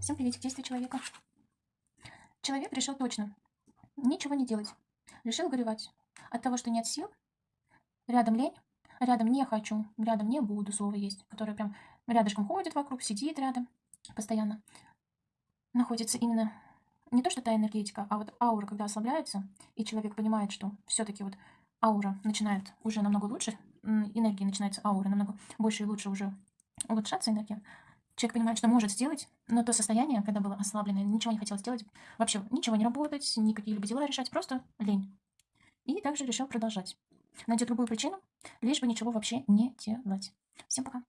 Всем приветик, действия человека. Человек решил точно ничего не делать. Решил горевать. От того, что нет сил, рядом лень, рядом не хочу, рядом не буду, слово есть, которое прям рядышком ходит вокруг, сидит рядом постоянно. Находится именно не то, что та энергетика, а вот аура, когда ослабляется, и человек понимает, что все-таки вот аура начинает уже намного лучше, энергии начинается аура намного больше и лучше уже улучшаться энергия, человек понимает, что может сделать, но то состояние, когда было ослабленное, ничего не хотел сделать, вообще ничего не работать, ни какие-либо дела решать, просто лень. И также решил продолжать. Найдет другую причину, лишь бы ничего вообще не делать. Всем пока.